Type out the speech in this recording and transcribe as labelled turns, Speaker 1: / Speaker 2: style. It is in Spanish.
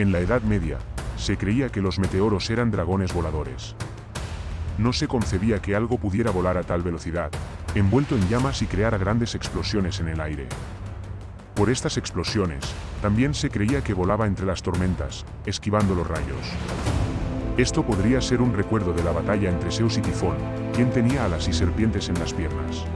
Speaker 1: En la Edad Media, se creía que los meteoros eran dragones voladores. No se concebía que algo pudiera volar a tal velocidad, envuelto en llamas y crear grandes explosiones en el aire. Por estas explosiones, también se creía que volaba entre las tormentas, esquivando los rayos. Esto podría ser un recuerdo de la batalla entre Zeus y Tifón, quien tenía alas y serpientes en las piernas.